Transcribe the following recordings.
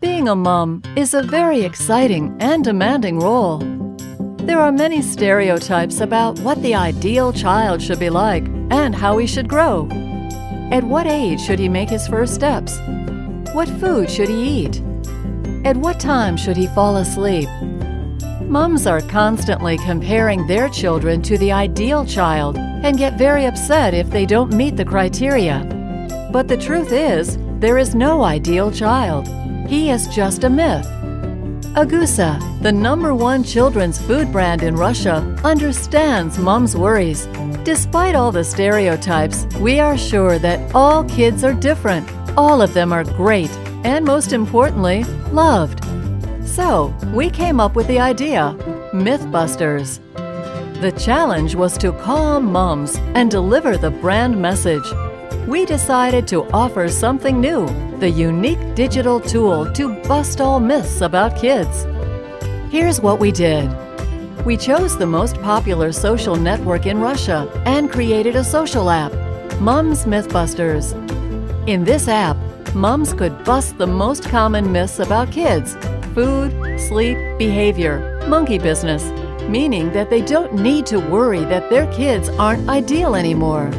Being a mom is a very exciting and demanding role. There are many stereotypes about what the ideal child should be like and how he should grow. At what age should he make his first steps? What food should he eat? At what time should he fall asleep? Mums are constantly comparing their children to the ideal child and get very upset if they don't meet the criteria. But the truth is, there is no ideal child. He is just a myth. Agusha, the number one children's food brand in Russia, understands mom's worries. Despite all the stereotypes, we are sure that all kids are different. All of them are great, and most importantly, loved. So, we came up with the idea Mythbusters. The challenge was to calm moms and deliver the brand message. We decided to offer something new the unique digital tool to bust all myths about kids. Here's what we did. We chose the most popular social network in Russia and created a social app, Mums Mythbusters. In this app, mums could bust the most common myths about kids food, sleep, behavior, monkey business, meaning that they don't need to worry that their kids aren't ideal anymore.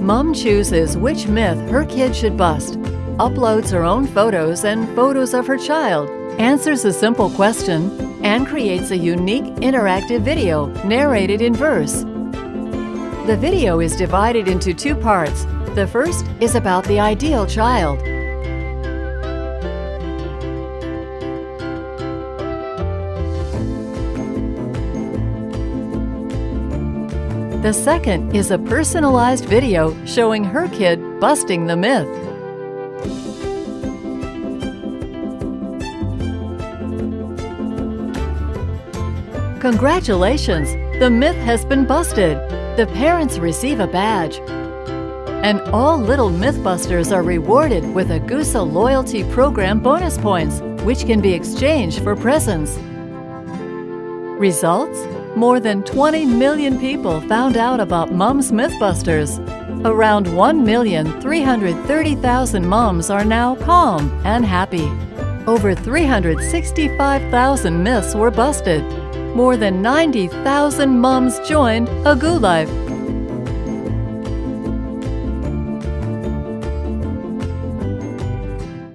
Mom chooses which myth her kid should bust uploads her own photos and photos of her child, answers a simple question, and creates a unique interactive video narrated in verse. The video is divided into two parts. The first is about the ideal child. The second is a personalized video showing her kid busting the myth. Congratulations! The myth has been busted. The parents receive a badge. And all little Mythbusters are rewarded with a Agusha Loyalty Program bonus points, which can be exchanged for presents. Results? More than 20 million people found out about Mums Mythbusters. Around 1,330,000 moms are now calm and happy. Over 365,000 myths were busted more than 90,000 moms joined Agu Life